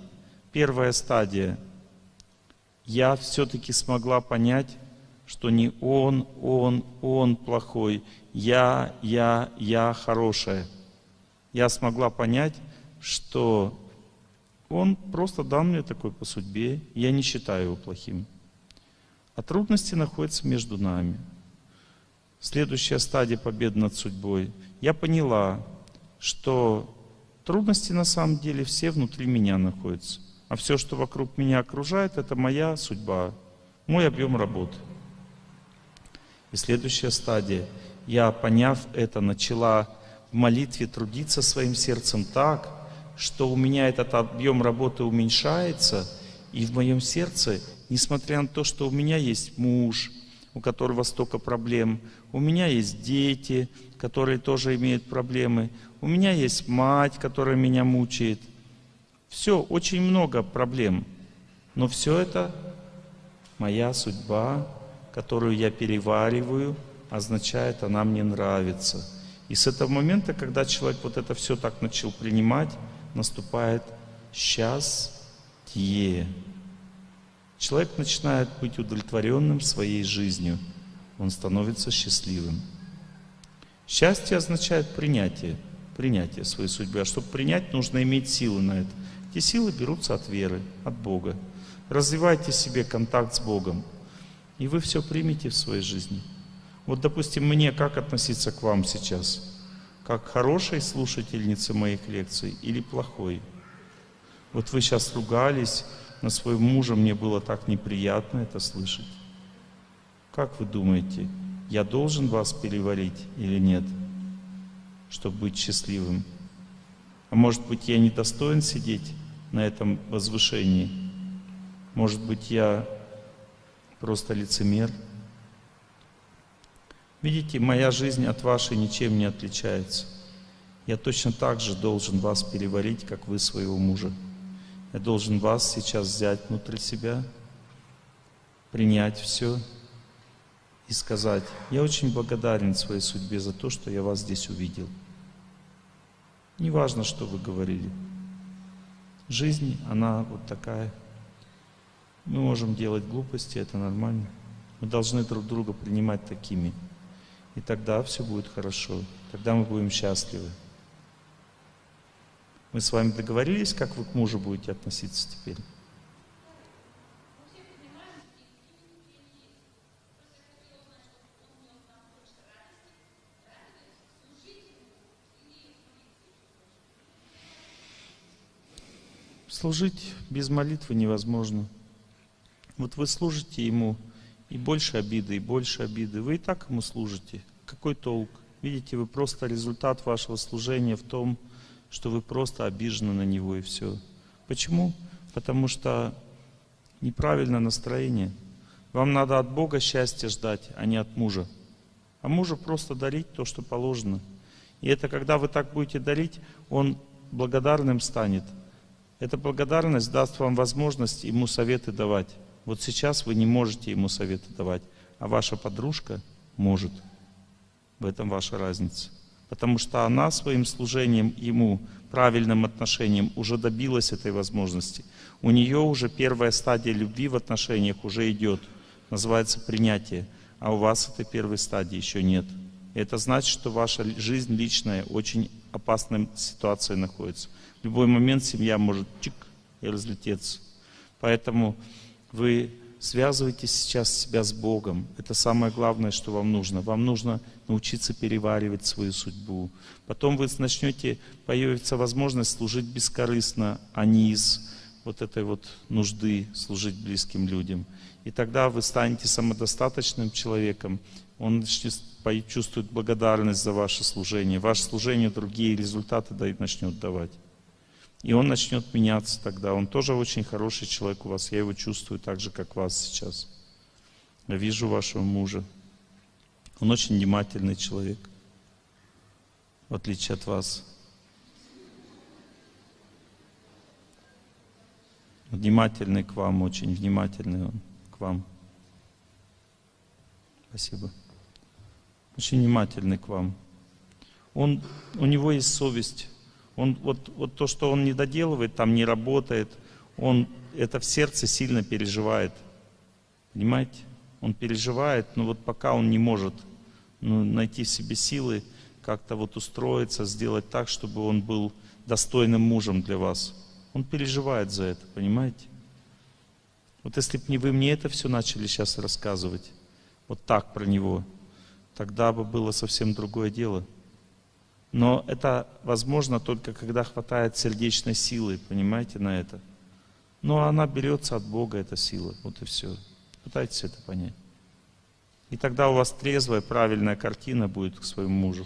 S1: Первая стадия. Я все-таки смогла понять, что не он, он, он плохой, я, я, я хорошая. Я смогла понять, что он просто дан мне такой по судьбе, я не считаю его плохим. А трудности находятся между нами. Следующая стадия победы над судьбой. Я поняла, что трудности на самом деле все внутри меня находятся. А все, что вокруг меня окружает, это моя судьба, мой объем работы. И следующая стадия. Я, поняв это, начала в молитве трудиться своим сердцем так, что у меня этот объем работы уменьшается, и в моем сердце, несмотря на то, что у меня есть муж, у которого столько проблем, у меня есть дети, которые тоже имеют проблемы, у меня есть мать, которая меня мучает. Все, очень много проблем. Но все это моя судьба, которую я перевариваю, означает, она мне нравится. И с этого момента, когда человек вот это все так начал принимать, наступает счастье. Человек начинает быть удовлетворенным своей жизнью. Он становится счастливым. Счастье означает принятие, принятие своей судьбы. А чтобы принять, нужно иметь силы на это. Эти силы берутся от веры, от Бога. Развивайте себе контакт с Богом, и вы все примете в своей жизни. Вот, допустим, мне как относиться к вам сейчас? Как хорошей слушательнице моих лекций или плохой? Вот вы сейчас ругались на своего мужа, мне было так неприятно это слышать. Как вы думаете, я должен вас переварить или нет, чтобы быть счастливым? А может быть, я не достоин сидеть на этом возвышении? Может быть, я просто лицемер? Видите, моя жизнь от вашей ничем не отличается. Я точно так же должен вас переварить, как вы своего мужа. Я должен вас сейчас взять внутрь себя, принять все и сказать, я очень благодарен своей судьбе за то, что я вас здесь увидел. Не важно, что вы говорили. Жизнь, она вот такая. Мы можем делать глупости, это нормально. Мы должны друг друга принимать такими. И тогда все будет хорошо. Тогда мы будем счастливы. Мы с вами договорились, как вы к мужу будете относиться теперь? Служить без молитвы невозможно. Вот вы служите Ему, и больше обиды, и больше обиды. Вы и так ему служите. Какой толк? Видите, вы просто результат вашего служения в том, что вы просто обижены на него и все. Почему? Потому что неправильное настроение. Вам надо от Бога счастья ждать, а не от мужа. А мужу просто дарить то, что положено. И это когда вы так будете дарить, он благодарным станет. Эта благодарность даст вам возможность ему советы давать. Вот сейчас вы не можете ему советы давать, а ваша подружка может. В этом ваша разница. Потому что она своим служением ему, правильным отношением, уже добилась этой возможности. У нее уже первая стадия любви в отношениях уже идет. Называется принятие. А у вас этой первой стадии еще нет. Это значит, что ваша жизнь личная очень опасной ситуации находится. В любой момент семья может чик и разлететься. Поэтому вы связываете сейчас себя с Богом. Это самое главное, что вам нужно. Вам нужно научиться переваривать свою судьбу. Потом вы начнете, появится возможность служить бескорыстно, а не из вот этой вот нужды служить близким людям. И тогда вы станете самодостаточным человеком. Он чувствует благодарность за ваше служение. Ваше служение другие результаты начнет давать. И он начнет меняться тогда. Он тоже очень хороший человек у вас. Я его чувствую так же, как вас сейчас. Я вижу вашего мужа. Он очень внимательный человек, в отличие от вас. Внимательный к вам, очень внимательный он к вам. Спасибо. Очень внимательный к вам. Он, у него есть совесть. Он, вот, вот то, что он не доделывает, там не работает, он это в сердце сильно переживает. Понимаете? Он переживает, но вот пока он не может ну, найти в себе силы, как-то вот устроиться, сделать так, чтобы он был достойным мужем для вас. Он переживает за это, понимаете? Вот если бы не вы мне это все начали сейчас рассказывать, вот так про него, тогда бы было совсем другое дело. Но это возможно только когда хватает сердечной силы, понимаете, на это. Но она берется от Бога, эта сила. Вот и все. Пытайтесь это понять. И тогда у вас трезвая, правильная картина будет к своему мужу.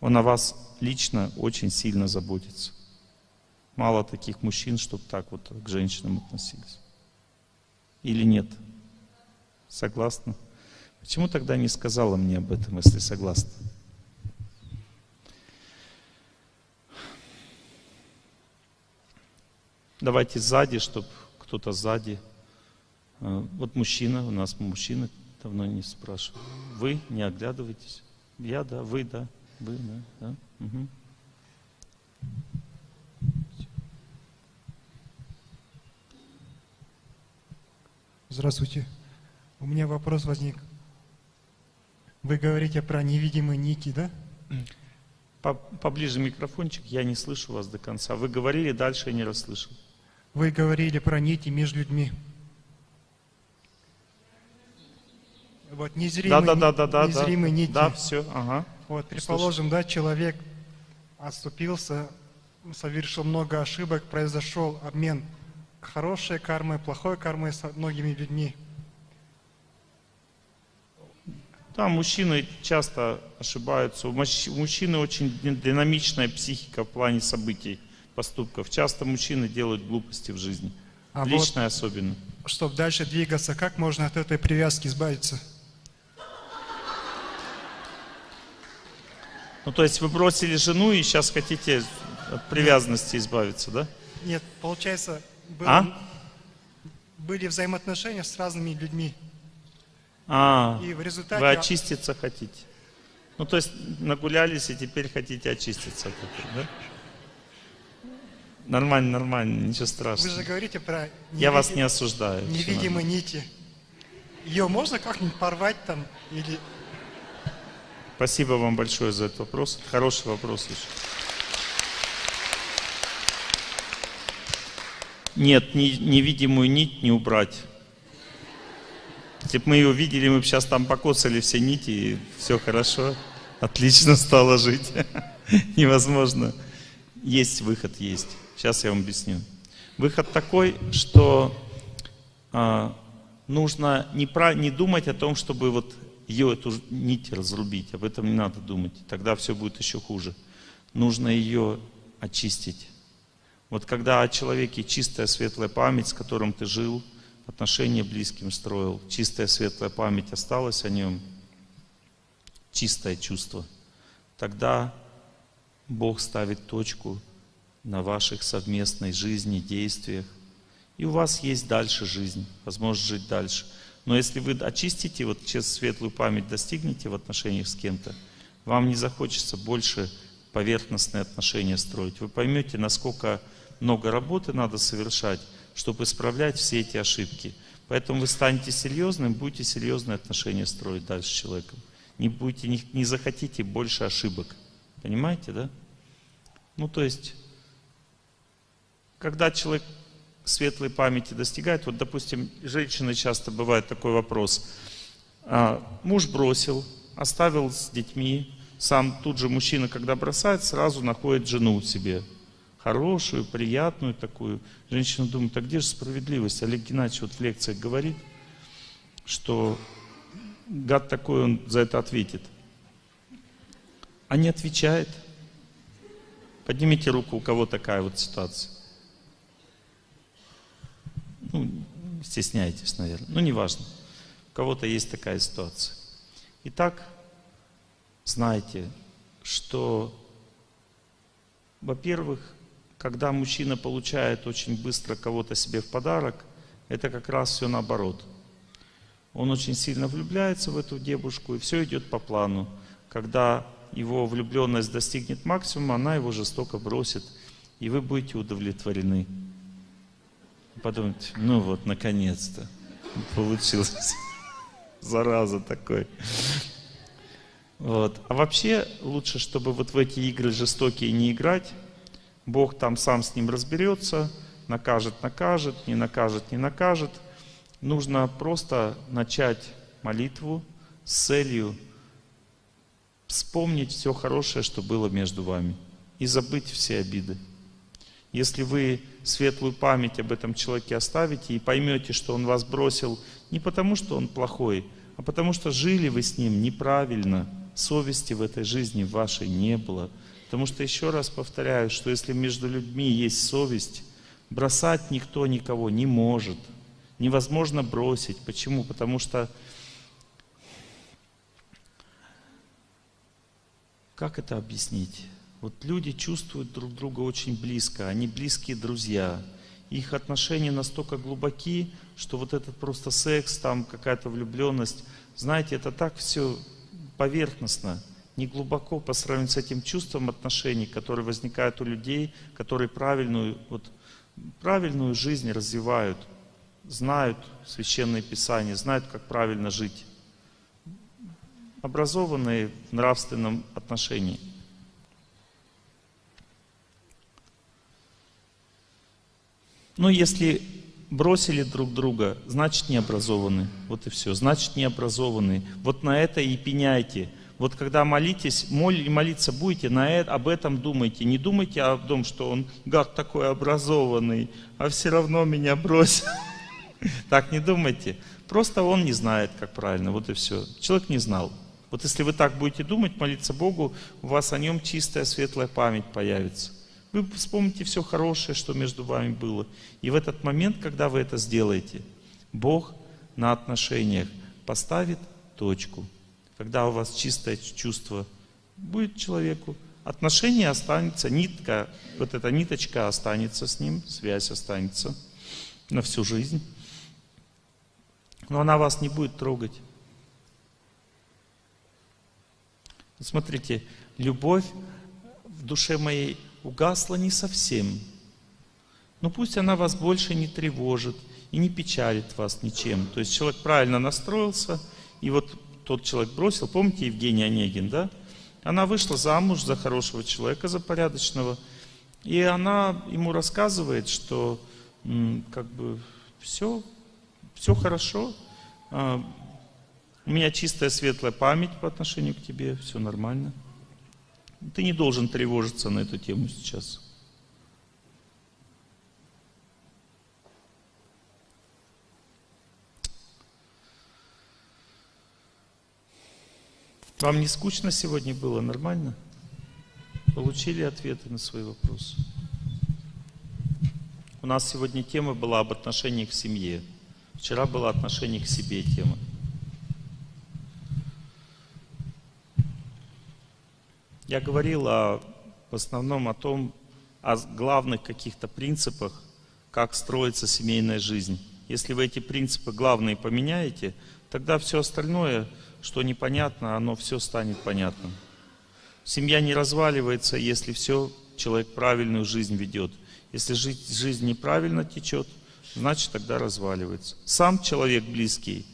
S1: Он о вас лично очень сильно заботится. Мало таких мужчин, чтобы так вот к женщинам относились. Или нет? Согласны? Почему тогда не сказала мне об этом, если согласна? Давайте сзади, чтобы кто-то сзади. А, Вот мужчина, у нас мужчина давно не спрашивал. Вы не оглядывайтесь. Я, да, вы, да, вы, да, да. Мгм.
S4: Здравствуйте. У меня вопрос возник. Вы говорите про невидимые нити, да?
S1: По- Поближе микрофончик, я не слышу вас до конца. Вы говорили, дальше я не расслышал.
S4: Вы говорили про нити между людьми. Вот незримые,
S1: да, да, да, да,
S4: незримые
S1: да.
S4: нити.
S1: Да, все, ага.
S4: Вот, предположим, да, человек отступился, совершил много ошибок, произошел обмен хорошей кармой, плохой кармой с многими людьми.
S1: Да, мужчины часто ошибаются. У мужч- у мужчины очень ди- динамичная психика в плане событий, поступков. Часто мужчины делают глупости в жизни.
S4: А вот,
S1: Личное особенно.
S4: чтобы дальше двигаться, как можно от этой привязки избавиться?
S1: Ну, то есть вы бросили жену и сейчас хотите от привязанности избавиться, да?
S4: Нет, получается, был-
S1: А?
S4: были взаимоотношения с разными людьми.
S1: А,
S4: И в результате...
S1: вы очиститься хотите. Ну, то есть нагулялись и теперь хотите очиститься да? Нормально, нормально, ничего
S4: Вы же
S1: страшного.
S4: говорите про
S1: Я вас не осуждаю.
S4: невидимые нити. Ее можно как-нибудь порвать там или...
S1: Спасибо вам большое за этот вопрос. Хороший вопрос очень. Нет, ни- невидимую нить не убрать. Если бы мы ее видели, мы бы сейчас там покоцали все нити, и все хорошо, отлично стало жить. [laughs] Невозможно. Есть выход, есть. Сейчас я вам объясню. Выход такой, что а, нужно не, про, не думать о том, чтобы вот ее, эту нить разрубить. Об этом не надо думать. Тогда все будет еще хуже. Нужно ее очистить. Вот когда о человеке чистая светлая память, с которым ты жил, отношения близким строил, чистая светлая память осталась о нем, чистое чувство, тогда Бог ставит точку на ваших совместной жизни, действиях. И у вас есть дальше жизнь, возможность жить дальше. Но если вы очистите, вот через светлую память достигнете в отношениях с кем-то, вам не захочется больше поверхностные отношения строить. Вы поймете, насколько много работы надо совершать, чтобы исправлять все эти ошибки. Поэтому вы станете серьезным, будете серьезные отношения строить дальше с человеком. Не, будете, не, не захотите больше ошибок. Понимаете, да? Ну, то есть, когда человек светлой памяти достигает, вот, допустим, женщины часто бывает такой вопрос. А, муж бросил, оставил с детьми, сам тут же мужчина, когда бросает, сразу находит жену себе. Хорошую, приятную такую. Женщина думает, а где же справедливость? Олег Геннадьевич вот в лекциях говорит, что гад такой, он за это ответит. А не отвечает. Поднимите руку, у кого такая вот ситуация. Ну, стесняетесь, наверное. Ну, неважно. У кого-то есть такая ситуация. Итак, знайте, что, во-первых, когда мужчина получает очень быстро кого-то себе в подарок, это как раз все наоборот. Он очень сильно влюбляется в эту девушку, и все идет по плану. Когда его влюбленность достигнет максимума, она его жестоко бросит, и вы будете удовлетворены. Подумайте, ну вот, наконец-то получилось. [laughs] Зараза такой. Вот. А вообще лучше, чтобы вот в эти игры жестокие не играть. Бог там сам с ним разберется, накажет, накажет, не накажет, не накажет. Нужно просто начать молитву с целью вспомнить все хорошее, что было между вами, и забыть все обиды. Если вы светлую память об этом человеке оставите и поймете, что он вас бросил не потому, что он плохой, а потому что жили вы с ним неправильно, совести в этой жизни вашей не было. Потому что еще раз повторяю, что если между людьми есть совесть, бросать никто никого не может. Невозможно бросить. Почему? Потому что как это объяснить? Вот люди чувствуют друг друга очень близко, они близкие друзья. их отношения настолько глубоки, что вот этот просто секс, там какая-то влюбленность, знаете, это так все поверхностно, не глубоко по сравнению с этим чувством отношений, которые возникают у людей, которые правильную, вот, правильную жизнь развивают, знают священные писания, знают, как правильно жить, образованные в нравственном отношении. Но если бросили друг друга, значит не образованы. Вот и все. Значит не образованы. Вот на это и пеняйте. Вот когда молитесь, моль, молиться будете, на это, об этом думайте. Не думайте о том, что он гад такой образованный, а все равно меня бросил. [laughs] Так не думайте. Просто он не знает, как правильно. Вот и все. Человек не знал. Вот если вы так будете думать, молиться Богу, у вас о нем чистая, светлая память появится. Вы вспомните все хорошее, что между вами было. И в этот момент, когда вы это сделаете, Бог на отношениях поставит точку. Когда у вас чистое чувство будет человеку, отношение останется, нитка, вот эта ниточка останется с ним, связь останется на всю жизнь. Но она вас не будет трогать. Смотрите, любовь в душе моей угасла не совсем. Но пусть она вас больше не тревожит и не печалит вас ничем. То есть человек правильно настроился, и вот тот человек бросил, помните Евгений Онегин, да? Она вышла замуж за хорошего человека, за порядочного, и она ему рассказывает, что как бы все, все хорошо, а, у меня чистая светлая память по отношению к тебе, все нормально. Ты не должен тревожиться на эту тему сейчас. Вам не скучно сегодня было? Нормально? Получили ответы на свои вопросы? У нас сегодня тема была об отношениях в семье. Вчера была отношение к себе тема. Я говорил о, в основном о том, о главных каких-то принципах, как строится семейная жизнь. Если вы эти принципы главные поменяете, тогда все остальное, что непонятно, оно все станет понятным. Семья не разваливается, если все человек правильную жизнь ведет. Если жизнь, жизнь неправильно течет, значит тогда разваливается. Сам человек близкий,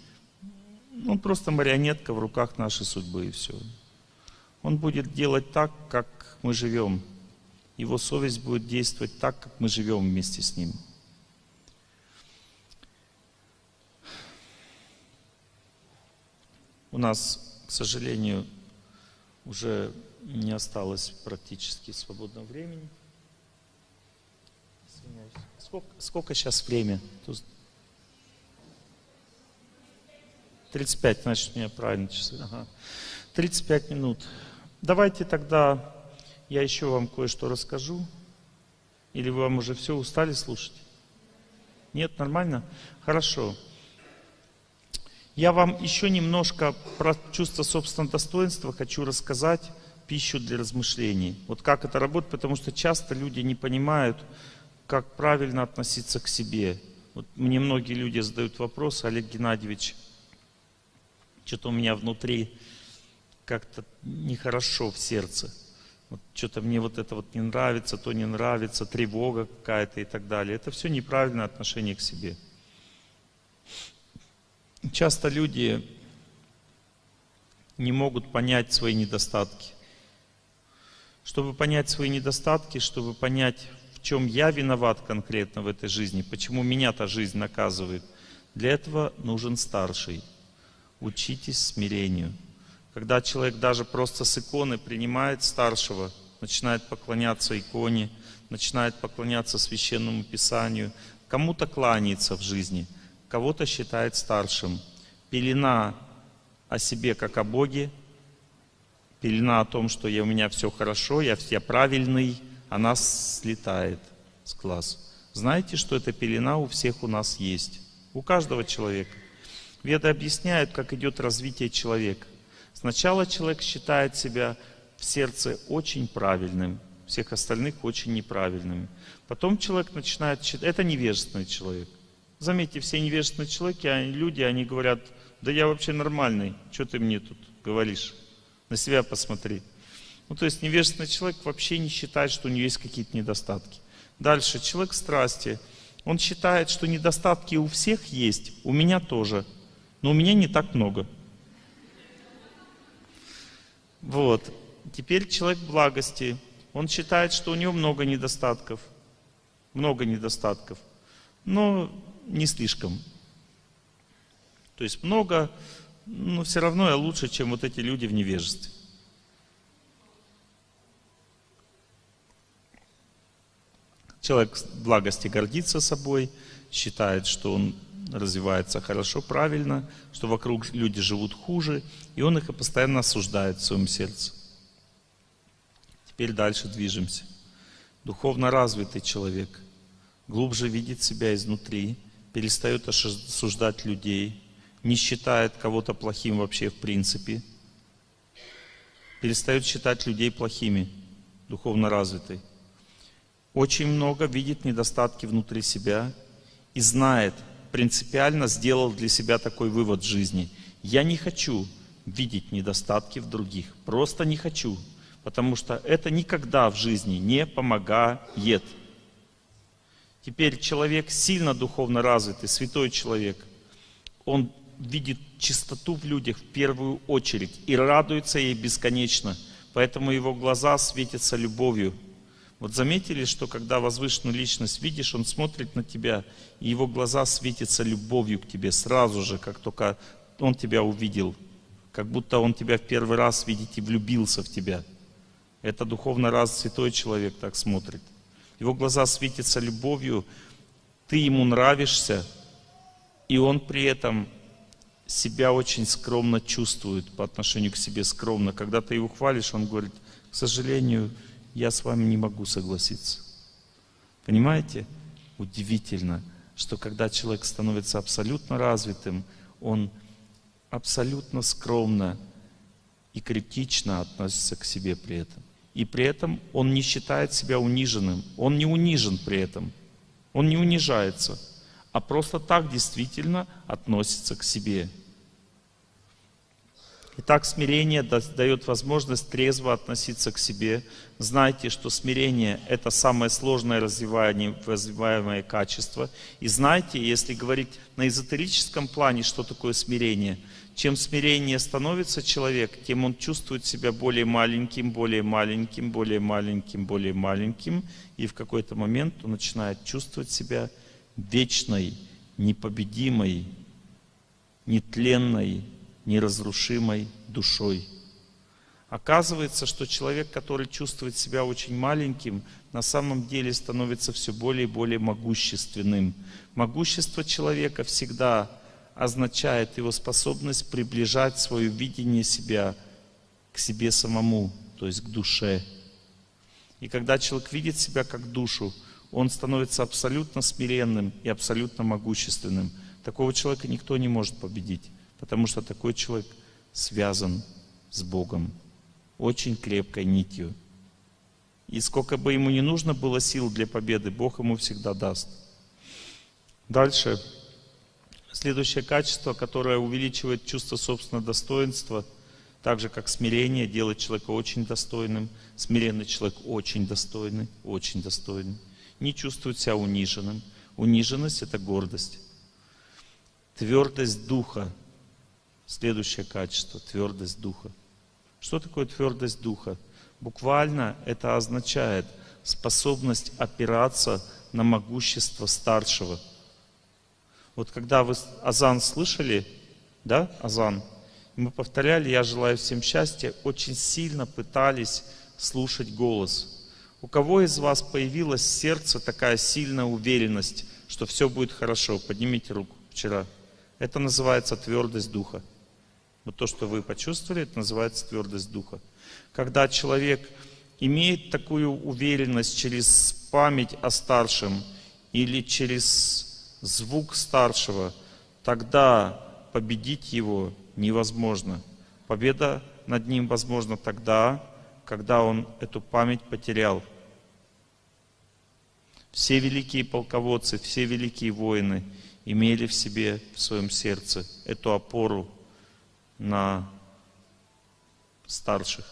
S1: он просто марионетка в руках нашей судьбы и все. Он будет делать так, как мы живем. Его совесть будет действовать так, как мы живем вместе с ним. У нас, к сожалению, уже не осталось практически свободного времени. Сколько, сколько сейчас время? 35, значит, у меня правильно часы. Ага. 35 минут. Давайте тогда я еще вам кое-что расскажу. Или вы вам уже все устали слушать? Нет, нормально? Хорошо. Я вам еще немножко про чувство собственного достоинства хочу рассказать, пищу для размышлений. Вот как это работает, потому что часто люди не понимают, как правильно относиться к себе. Вот мне многие люди задают вопрос, Олег Геннадьевич, что-то у меня внутри как-то нехорошо в сердце. Вот что-то мне вот это вот не нравится, то не нравится, тревога какая-то и так далее. Это все неправильное отношение к себе. Часто люди не могут понять свои недостатки. Чтобы понять свои недостатки, чтобы понять, в чем я виноват конкретно в этой жизни, почему меня та жизнь наказывает, для этого нужен старший. Учитесь смирению. Когда человек даже просто с иконы принимает старшего, начинает поклоняться иконе, начинает поклоняться священному писанию, кому-то кланяется в жизни, кого-то считает старшим. Пелена о себе как о Боге, пелена о том, что я, у меня все хорошо, я, я правильный, она слетает с глаз. Знаете, что эта пелена у всех у нас есть? У каждого человека. Веды объясняют, как идет развитие человека. Сначала человек считает себя в сердце очень правильным, всех остальных очень неправильными. Потом человек начинает читать, это невежественный человек. Заметьте, все невежественные человеки, они, люди, они говорят, да я вообще нормальный, что ты мне тут говоришь? На себя посмотри. Ну, то есть невежественный человек вообще не считает, что у него есть какие-то недостатки. Дальше, человек страсти. Он считает, что недостатки у всех есть, у меня тоже, но у меня не так много. Вот. Теперь человек благости. Он считает, что у него много недостатков. Много недостатков. Но не слишком. То есть много, но все равно я лучше, чем вот эти люди в невежестве. Человек благости гордится собой, считает, что он развивается хорошо, правильно, что вокруг люди живут хуже, и он их постоянно осуждает в своем сердце. Теперь дальше движемся. Духовно развитый человек глубже видит себя изнутри, перестает осуждать людей, не считает кого-то плохим вообще в принципе, перестает считать людей плохими, духовно развитый очень много видит недостатки внутри себя и знает, принципиально сделал для себя такой вывод в жизни. Я не хочу видеть недостатки в других. Просто не хочу. Потому что это никогда в жизни не помогает. Теперь человек сильно духовно развитый, святой человек, он видит чистоту в людях в первую очередь и радуется ей бесконечно. Поэтому его глаза светятся любовью. Вот заметили, что когда возвышенную личность видишь, он смотрит на тебя, и его глаза светятся любовью к тебе сразу же, как только он тебя увидел. Как будто он тебя в первый раз видит и влюбился в тебя. Это духовно раз святой человек так смотрит. Его глаза светятся любовью, ты ему нравишься, и он при этом себя очень скромно чувствует по отношению к себе скромно. Когда ты его хвалишь, он говорит, к сожалению, я с вами не могу согласиться. Понимаете? Удивительно, что когда человек становится абсолютно развитым, он абсолютно скромно и критично относится к себе при этом. И при этом он не считает себя униженным. Он не унижен при этом. Он не унижается, а просто так действительно относится к себе. Итак, смирение дает возможность трезво относиться к себе. Знайте, что смирение – это самое сложное развиваемое качество. И знайте, если говорить на эзотерическом плане, что такое смирение, чем смирение становится человек, тем он чувствует себя более маленьким, более маленьким, более маленьким, более маленьким. И в какой-то момент он начинает чувствовать себя вечной, непобедимой, нетленной, неразрушимой душой. Оказывается, что человек, который чувствует себя очень маленьким, на самом деле становится все более и более могущественным. Могущество человека всегда означает его способность приближать свое видение себя к себе самому, то есть к душе. И когда человек видит себя как душу, он становится абсолютно смиренным и абсолютно могущественным. Такого человека никто не может победить. Потому что такой человек связан с Богом очень крепкой нитью. И сколько бы ему не нужно было сил для победы, Бог ему всегда даст. Дальше. Следующее качество, которое увеличивает чувство собственного достоинства, так же как смирение, делает человека очень достойным. Смиренный человек очень достойный, очень достойный. Не чувствует себя униженным. Униженность – это гордость. Твердость духа Следующее качество – твердость духа. Что такое твердость духа? Буквально это означает способность опираться на могущество старшего. Вот когда вы азан слышали, да, азан, мы повторяли, я желаю всем счастья, очень сильно пытались слушать голос. У кого из вас появилась в сердце такая сильная уверенность, что все будет хорошо? Поднимите руку вчера. Это называется твердость духа. Вот то, что вы почувствовали, это называется твердость духа. Когда человек имеет такую уверенность через память о старшем или через звук старшего, тогда победить его невозможно. Победа над ним возможна тогда, когда он эту память потерял. Все великие полководцы, все великие воины имели в себе, в своем сердце эту опору на старших.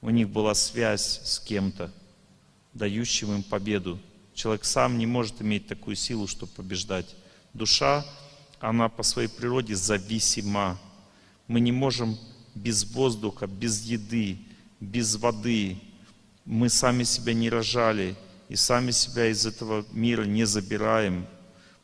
S1: У них была связь с кем-то, дающим им победу. Человек сам не может иметь такую силу, чтобы побеждать. Душа, она по своей природе зависима. Мы не можем без воздуха, без еды, без воды. Мы сами себя не рожали и сами себя из этого мира не забираем.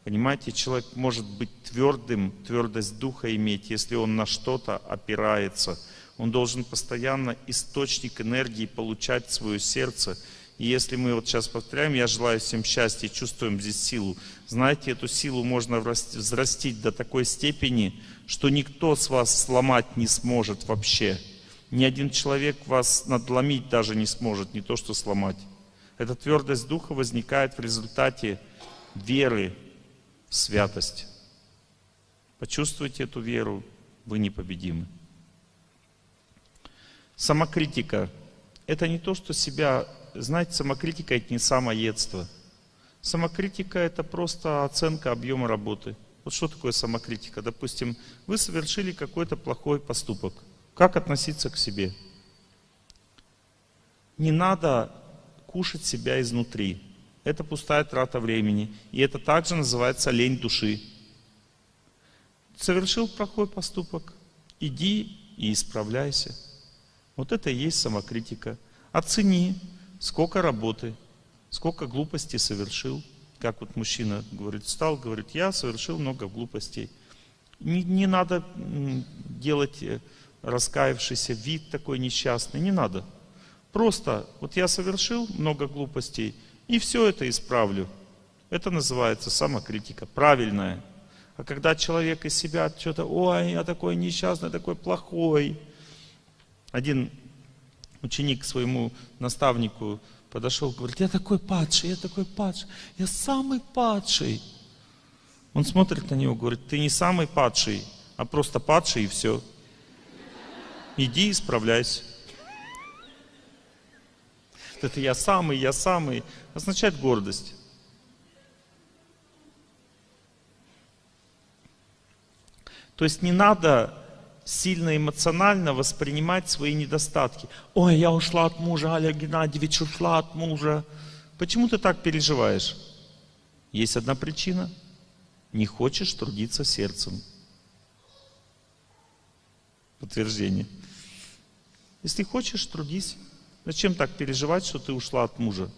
S1: Понимаете, человек может быть твердым, твердость духа иметь, если он на что-то опирается. Он должен постоянно источник энергии получать в свое сердце. И если мы вот сейчас повторяем, я желаю всем счастья, чувствуем здесь силу. Знаете, эту силу можно взрастить до такой степени, что никто с вас сломать не сможет вообще. Ни один человек вас надломить даже не сможет, не то что сломать. Эта твердость духа возникает в результате веры в святость. Почувствуйте эту веру, вы непобедимы. Самокритика – это не то, что себя... Знаете, самокритика – это не самоедство. Самокритика – это просто оценка объема работы. Вот что такое самокритика? Допустим, вы совершили какой-то плохой поступок. Как относиться к себе? Не надо кушать себя изнутри. Это пустая трата времени. И это также называется лень души. Совершил плохой поступок. Иди и исправляйся. Вот это и есть самокритика. Оцени, сколько работы, сколько глупостей совершил. Как вот мужчина говорит, встал, говорит, я совершил много глупостей. Не, не надо делать э, раскаявшийся вид такой несчастный, не надо. Просто, вот я совершил много глупостей, и все это исправлю. Это называется самокритика, правильная. А когда человек из себя что-то, ой, я такой несчастный, такой плохой. Один ученик к своему наставнику подошел, говорит, я такой падший, я такой падший, я самый падший. Он смотрит на него, говорит, ты не самый падший, а просто падший и все. Иди исправляйся. Это я самый, я самый, означает гордость. То есть не надо сильно эмоционально воспринимать свои недостатки. Ой, я ушла от мужа, Олег Геннадьевич ушла от мужа. Почему ты так переживаешь? Есть одна причина. Не хочешь трудиться сердцем. Подтверждение. Если хочешь, трудись. Зачем так переживать, что ты ушла от мужа?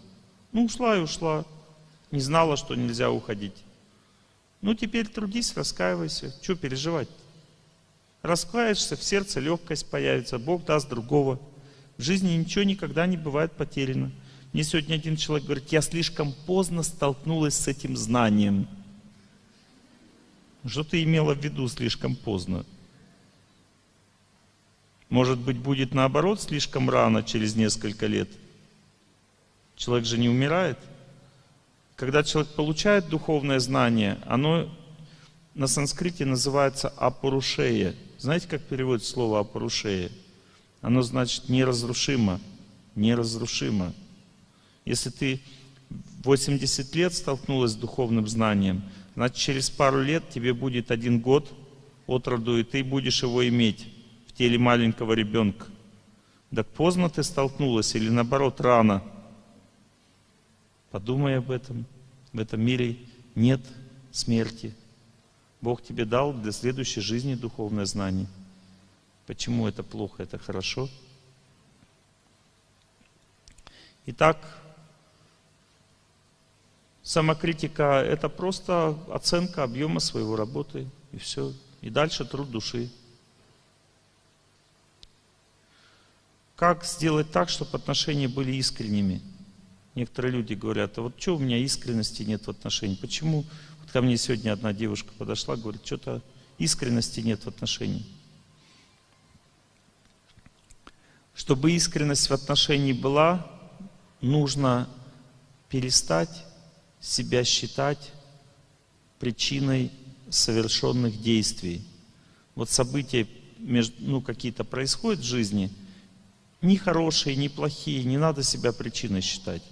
S1: Ну, ушла и ушла. Не знала, что нельзя уходить. Ну, теперь трудись, раскаивайся. Что переживать? Раскаешься, в сердце легкость появится, Бог даст другого. В жизни ничего никогда не бывает потеряно. Мне сегодня один человек говорит, я слишком поздно столкнулась с этим знанием. Что ты имела в виду слишком поздно? Может быть, будет наоборот слишком рано, через несколько лет. Человек же не умирает. Когда человек получает духовное знание, оно на санскрите называется апурушея. Знаете, как переводится слово апурушея? Оно значит неразрушимо, неразрушимо. Если ты 80 лет столкнулась с духовным знанием, значит через пару лет тебе будет один год от роду, и ты будешь его иметь в теле маленького ребенка. Так поздно ты столкнулась или наоборот рано? Подумай об этом. В этом мире нет смерти. Бог тебе дал для следующей жизни духовное знание. Почему это плохо, это хорошо? Итак, самокритика – это просто оценка объема своего работы, и все. И дальше труд души. Как сделать так, чтобы отношения были искренними? Некоторые люди говорят, а вот что у меня искренности нет в отношениях? Почему? Вот ко мне сегодня одна девушка подошла, говорит, что-то искренности нет в отношениях. Чтобы искренность в отношении была, нужно перестать себя считать причиной совершенных действий. Вот события ну, какие-то происходят в жизни – ни хорошие, ни плохие, не надо себя причиной считать.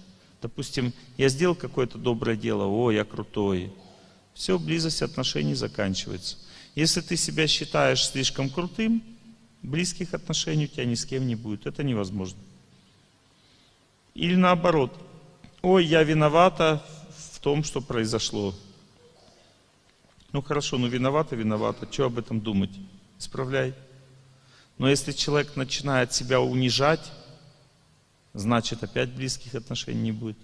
S1: Допустим, я сделал какое-то доброе дело, о, я крутой. Все, близость отношений заканчивается. Если ты себя считаешь слишком крутым, близких отношений у тебя ни с кем не будет. Это невозможно. Или наоборот, ой, я виновата в том, что произошло. Ну хорошо, ну виновата, виновата. Что об этом думать? Исправляй. Но если человек начинает себя унижать, значит опять близких отношений не будет.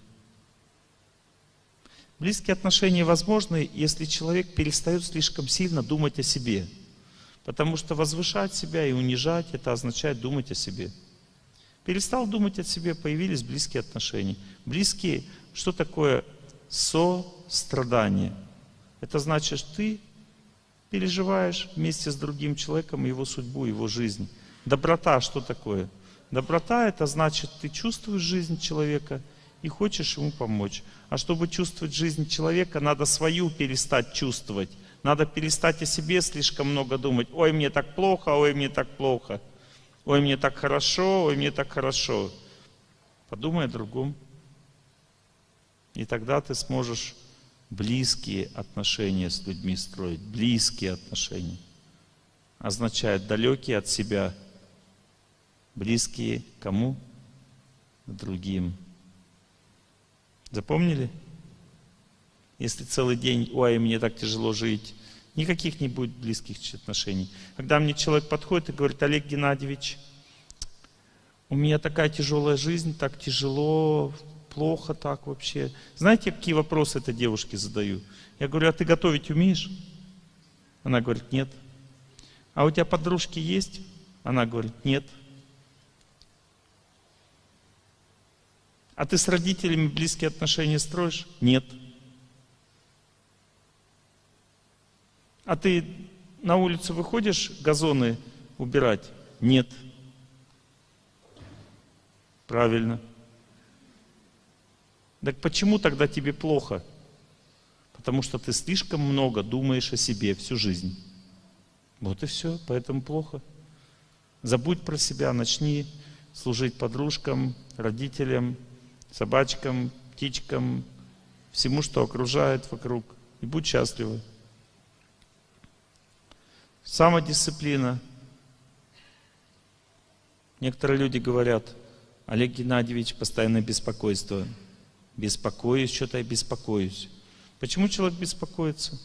S1: Близкие отношения возможны, если человек перестает слишком сильно думать о себе. Потому что возвышать себя и унижать, это означает думать о себе. Перестал думать о себе, появились близкие отношения. Близкие, что такое сострадание? Это значит, ты переживаешь вместе с другим человеком его судьбу, его жизнь. Доброта что такое? Доброта это значит, ты чувствуешь жизнь человека и хочешь ему помочь. А чтобы чувствовать жизнь человека, надо свою перестать чувствовать. Надо перестать о себе слишком много думать. Ой, мне так плохо, ой, мне так плохо. Ой, мне так хорошо, ой, мне так хорошо. Подумай о другом. И тогда ты сможешь близкие отношения с людьми строить. Близкие отношения. Означает далекие от себя – близкие кому? Другим. Запомнили? Если целый день, ой, мне так тяжело жить, никаких не будет близких отношений. Когда мне человек подходит и говорит, Олег Геннадьевич, у меня такая тяжелая жизнь, так тяжело, плохо так вообще. Знаете, какие вопросы этой девушке задаю? Я говорю, а ты готовить умеешь? Она говорит, нет. А у тебя подружки есть? Она говорит, нет. А ты с родителями близкие отношения строишь? Нет. А ты на улицу выходишь газоны убирать? Нет. Правильно. Так почему тогда тебе плохо? Потому что ты слишком много думаешь о себе всю жизнь. Вот и все, поэтому плохо. Забудь про себя, начни служить подружкам, родителям, собачкам, птичкам, всему, что окружает вокруг. И будь счастлива. Самодисциплина. Некоторые люди говорят, Олег Геннадьевич, постоянное беспокойство. Беспокоюсь, что-то я беспокоюсь. Почему человек беспокоится?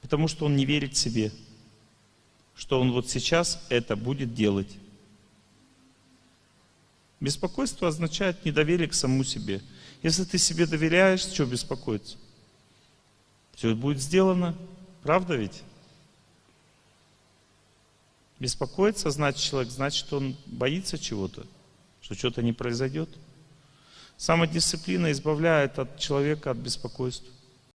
S1: Потому что он не верит себе, что он вот сейчас это будет делать. Беспокойство означает недоверие к самому себе. Если ты себе доверяешь, что беспокоиться? Все будет сделано. Правда ведь? Беспокоиться значит человек, значит он боится чего-то, что что-то не произойдет. Самодисциплина избавляет от человека от беспокойства.